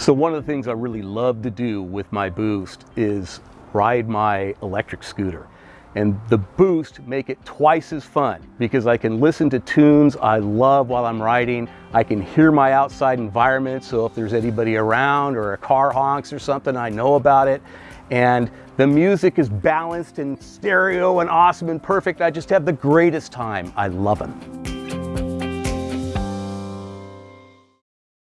So one of the things I really love to do with my Boost is ride my electric scooter. And the Boost make it twice as fun because I can listen to tunes I love while I'm riding. I can hear my outside environment, so if there's anybody around or a car honks or something, I know about it. And the music is balanced and stereo and awesome and perfect. I just have the greatest time. I love them.